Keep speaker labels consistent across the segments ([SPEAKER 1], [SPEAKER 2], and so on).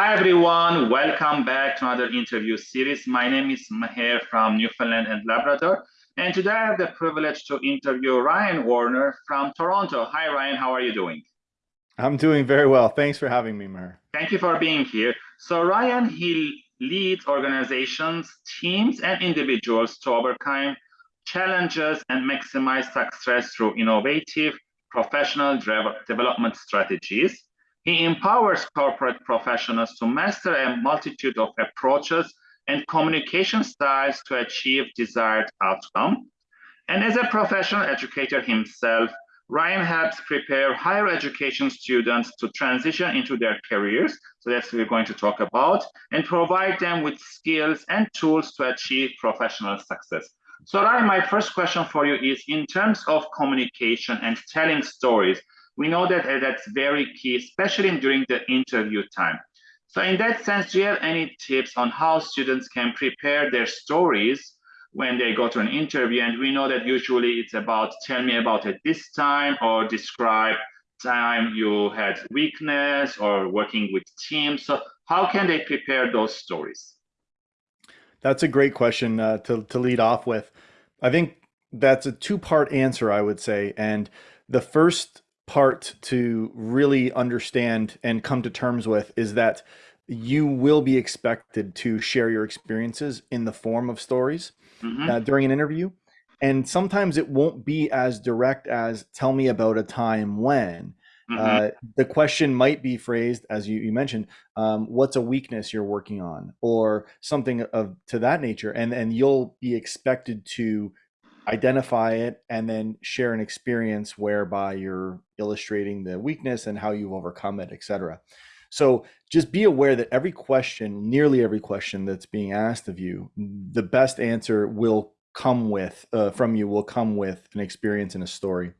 [SPEAKER 1] Hi everyone, welcome back to another interview series. My name is Maher from Newfoundland and Labrador, and today I have the privilege to interview Ryan Warner from Toronto. Hi Ryan, how are you doing?
[SPEAKER 2] I'm doing very well. Thanks for having me, Maher.
[SPEAKER 1] Thank you for being here. So Ryan, he leads organizations, teams, and individuals to overcome challenges and maximize success through innovative professional development strategies. He empowers corporate professionals to master a multitude of approaches and communication styles to achieve desired outcome. And as a professional educator himself, Ryan helps prepare higher education students to transition into their careers. So that's what we're going to talk about and provide them with skills and tools to achieve professional success. So Ryan, my first question for you is in terms of communication and telling stories, we know that uh, that's very key, especially during the interview time. So in that sense, do you have any tips on how students can prepare their stories when they go to an interview? And we know that usually it's about, tell me about it this time or describe time you had weakness or working with teams. So how can they prepare those stories?
[SPEAKER 2] That's a great question uh, to, to lead off with. I think that's a two part answer, I would say. And the first part to really understand and come to terms with is that you will be expected to share your experiences in the form of stories mm-hmm. uh, during an interview. And sometimes it won't be as direct as tell me about a time when. Mm-hmm. Uh, the question might be phrased, as you, you mentioned, um, what's a weakness you're working on, or something of to that nature, and and you'll be expected to identify it and then share an experience whereby you're illustrating the weakness and how you've overcome it, etc. So just be aware that every question, nearly every question that's being asked of you, the best answer will come with uh, from you will come with an experience and a story.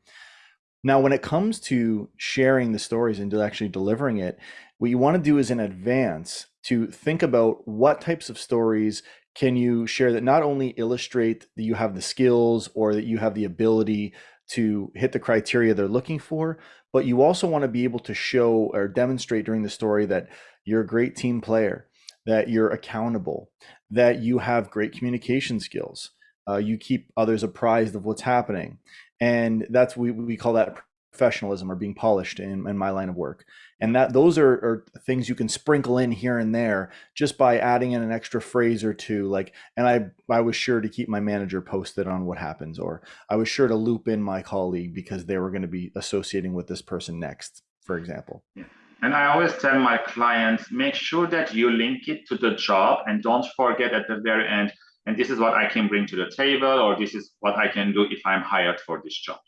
[SPEAKER 2] Now, when it comes to sharing the stories and actually delivering it, what you want to do is in advance to think about what types of stories can you share that not only illustrate that you have the skills or that you have the ability to hit the criteria they're looking for, but you also want to be able to show or demonstrate during the story that you're a great team player, that you're accountable, that you have great communication skills, uh, you keep others apprised of what's happening, and that's we we call that professionalism or being polished in, in my line of work. And that those are, are, things you can sprinkle in here and there just by adding in an extra phrase or two like and i i was sure to keep my manager posted on what happens or i was sure to loop in my colleague because they were going to be associating with this person next for example.
[SPEAKER 1] Yeah. and i always tell my clients make sure that you link it to the job and don't forget at the very end and this is what i can bring to the table or this is what i can do if i'm hired for this job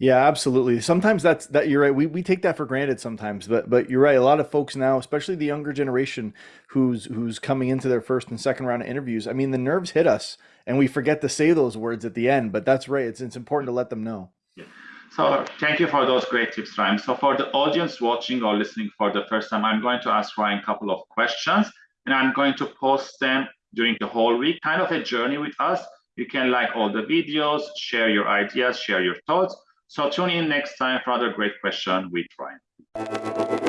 [SPEAKER 2] yeah, absolutely. Sometimes that's that you're right. We we take that for granted sometimes, but but you're right. A lot of folks now, especially the younger generation who's who's coming into their first and second round of interviews, I mean, the nerves hit us and we forget to say those words at the end, but that's right. It's it's important to let them know.
[SPEAKER 1] Yeah. So thank you for those great tips, Ryan. So for the audience watching or listening for the first time, I'm going to ask Ryan a couple of questions and I'm going to post them during the whole week, kind of a journey with us. You can like all the videos, share your ideas, share your thoughts so tune in next time for another great question with Ryan.